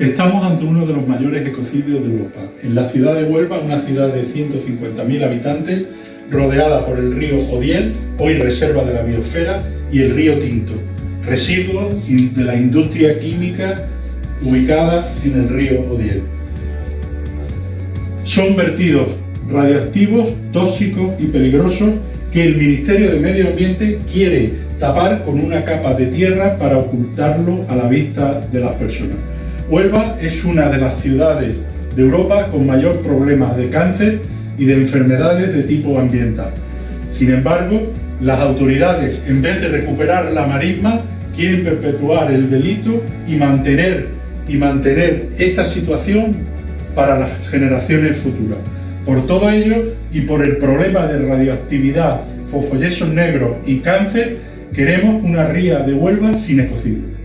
Estamos ante uno de los mayores ecocidios de Europa. En la ciudad de Huelva, una ciudad de 150.000 habitantes, rodeada por el río Odiel, hoy reserva de la biosfera, y el río Tinto, residuos de la industria química ubicada en el río Odiel. Son vertidos radioactivos, tóxicos y peligrosos que el Ministerio de Medio Ambiente quiere tapar con una capa de tierra para ocultarlo a la vista de las personas. Huelva es una de las ciudades de Europa con mayor problema de cáncer y de enfermedades de tipo ambiental. Sin embargo, las autoridades, en vez de recuperar la marisma, quieren perpetuar el delito y mantener, y mantener esta situación para las generaciones futuras. Por todo ello y por el problema de radioactividad, fosfoyesos negros y cáncer, queremos una ría de Huelva sin ecocidio.